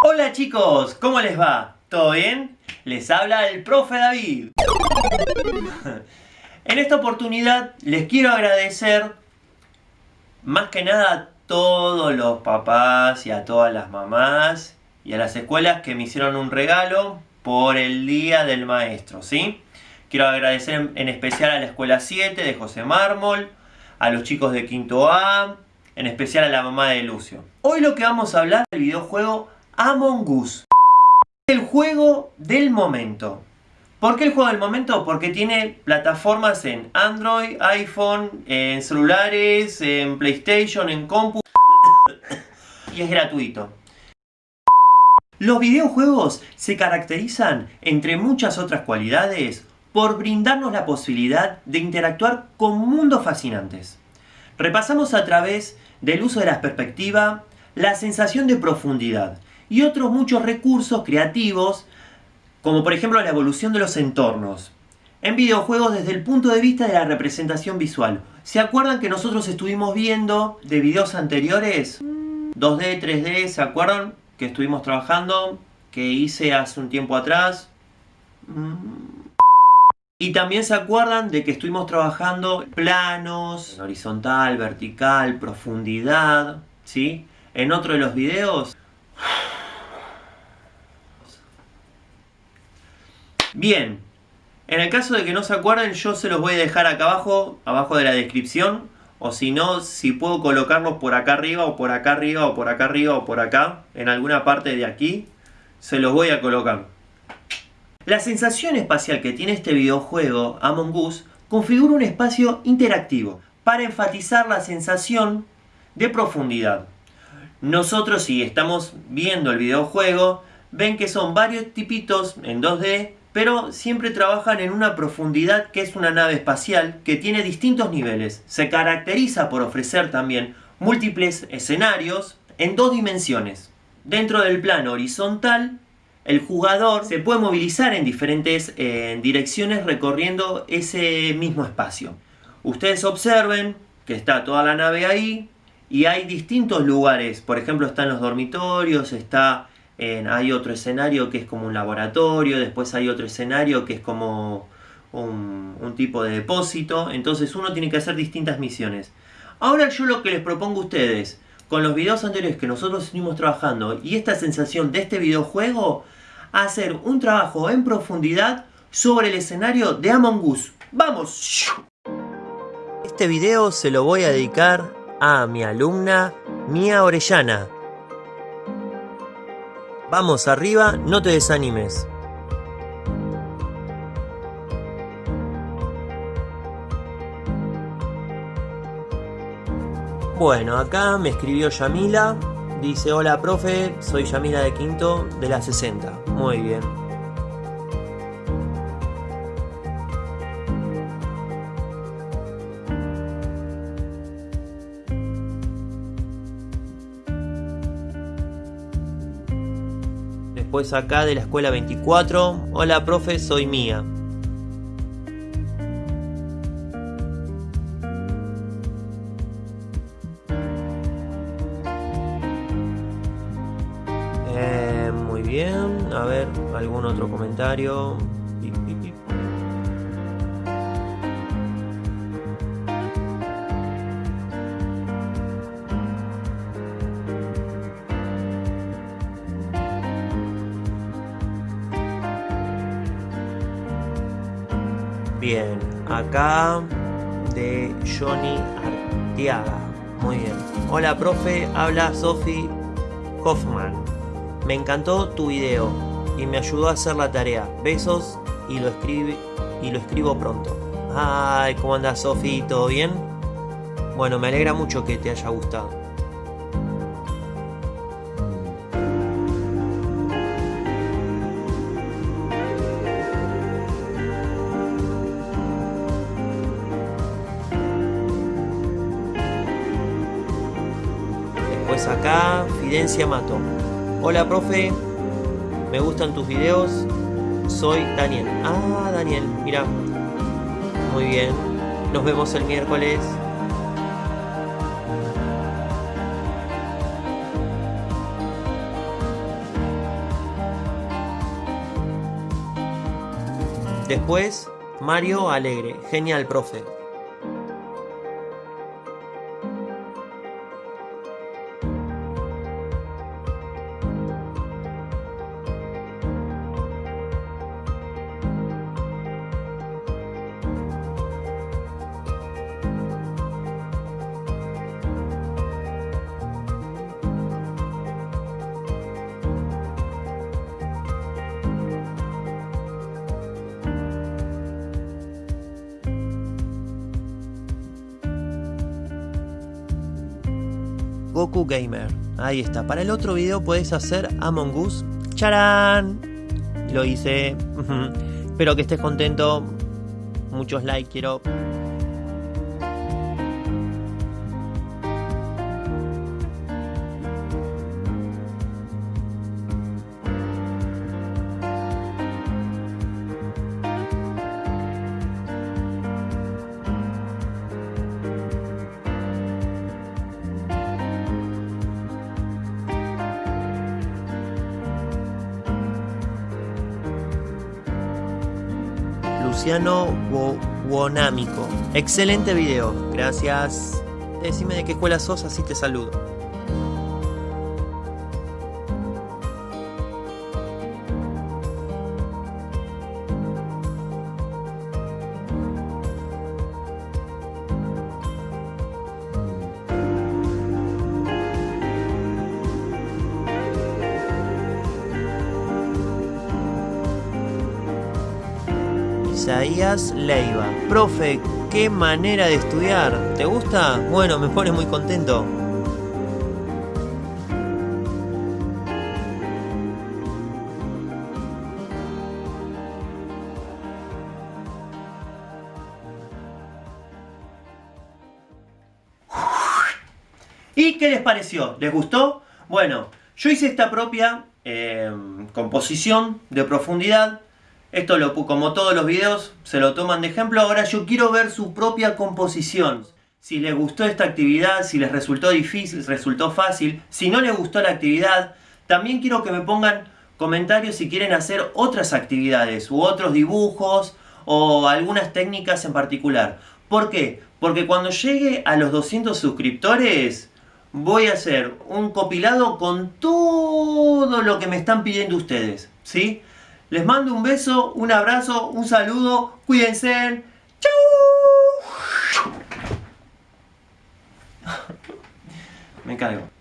Hola chicos, ¿cómo les va? ¿Todo bien? Les habla el profe David. en esta oportunidad les quiero agradecer más que nada a todos los papás y a todas las mamás y a las escuelas que me hicieron un regalo por el Día del Maestro, ¿sí? Quiero agradecer en especial a la Escuela 7 de José Mármol, a los chicos de Quinto A, en especial a la mamá de Lucio. Hoy lo que vamos a hablar del videojuego Among Us. El juego del momento. ¿Por qué el juego del momento? Porque tiene plataformas en Android, iPhone, en celulares, en PlayStation, en compu... y es gratuito. Los videojuegos se caracterizan, entre muchas otras cualidades, por brindarnos la posibilidad de interactuar con mundos fascinantes. Repasamos a través del uso de la perspectiva, la sensación de profundidad, y otros muchos recursos creativos, como por ejemplo la evolución de los entornos. En videojuegos desde el punto de vista de la representación visual. ¿Se acuerdan que nosotros estuvimos viendo de videos anteriores? 2D, 3D, ¿se acuerdan? Que estuvimos trabajando, que hice hace un tiempo atrás. Y también se acuerdan de que estuvimos trabajando planos, horizontal, vertical, profundidad, ¿sí? En otro de los videos Bien, en el caso de que no se acuerden, yo se los voy a dejar acá abajo, abajo de la descripción. O si no, si puedo colocarlos por acá arriba, o por acá arriba, o por acá arriba, o por acá, en alguna parte de aquí, se los voy a colocar. La sensación espacial que tiene este videojuego, Among Us, configura un espacio interactivo para enfatizar la sensación de profundidad. Nosotros si estamos viendo el videojuego, ven que son varios tipitos en 2D pero siempre trabajan en una profundidad que es una nave espacial que tiene distintos niveles. Se caracteriza por ofrecer también múltiples escenarios en dos dimensiones. Dentro del plano horizontal, el jugador se puede movilizar en diferentes eh, direcciones recorriendo ese mismo espacio. Ustedes observen que está toda la nave ahí y hay distintos lugares. Por ejemplo, están los dormitorios, está hay otro escenario que es como un laboratorio, después hay otro escenario que es como un, tipo de depósito, entonces uno tiene que hacer distintas misiones. Ahora yo lo que les propongo a ustedes, con los videos anteriores que nosotros estuvimos trabajando y esta sensación de este videojuego, hacer un trabajo en profundidad sobre el escenario de Among Us. ¡Vamos! Este video se lo voy a dedicar a mi alumna Mía Orellana, Vamos arriba, no te desanimes. Bueno, acá me escribió Yamila. Dice, hola profe, soy Yamila de Quinto de la 60. Muy bien. Después acá de la escuela 24. Hola profe, soy Mía. Eh, muy bien, a ver, algún otro comentario. Bien, acá de Johnny Artiaga. Muy bien. Hola, profe. Habla Sophie Hoffman. Me encantó tu video y me ayudó a hacer la tarea. Besos y lo, y lo escribo pronto. Ay, ¿cómo andas, Sophie? ¿Todo bien? Bueno, me alegra mucho que te haya gustado. acá Fidencia Mato. Hola profe, me gustan tus videos, soy Daniel. Ah, Daniel, mira. Muy bien, nos vemos el miércoles. Después, Mario Alegre. Genial, profe. Goku Gamer. Ahí está. Para el otro video puedes hacer Among Us. ¡Charán! Lo hice. Espero que estés contento. Muchos likes quiero. Luciano Wonámico. Excelente video, gracias. Decime de qué escuela sos, así te saludo. Isaías Leiva. Profe, qué manera de estudiar. ¿Te gusta? Bueno, me pone muy contento. ¿Y qué les pareció? ¿Les gustó? Bueno, yo hice esta propia eh, composición de profundidad esto, lo, como todos los videos, se lo toman de ejemplo. Ahora yo quiero ver su propia composición. Si les gustó esta actividad, si les resultó difícil, resultó fácil. Si no les gustó la actividad, también quiero que me pongan comentarios si quieren hacer otras actividades u otros dibujos o algunas técnicas en particular. ¿Por qué? Porque cuando llegue a los 200 suscriptores voy a hacer un compilado con todo lo que me están pidiendo ustedes. ¿Sí? Les mando un beso, un abrazo, un saludo. Cuídense. ¡Chau! Me caigo.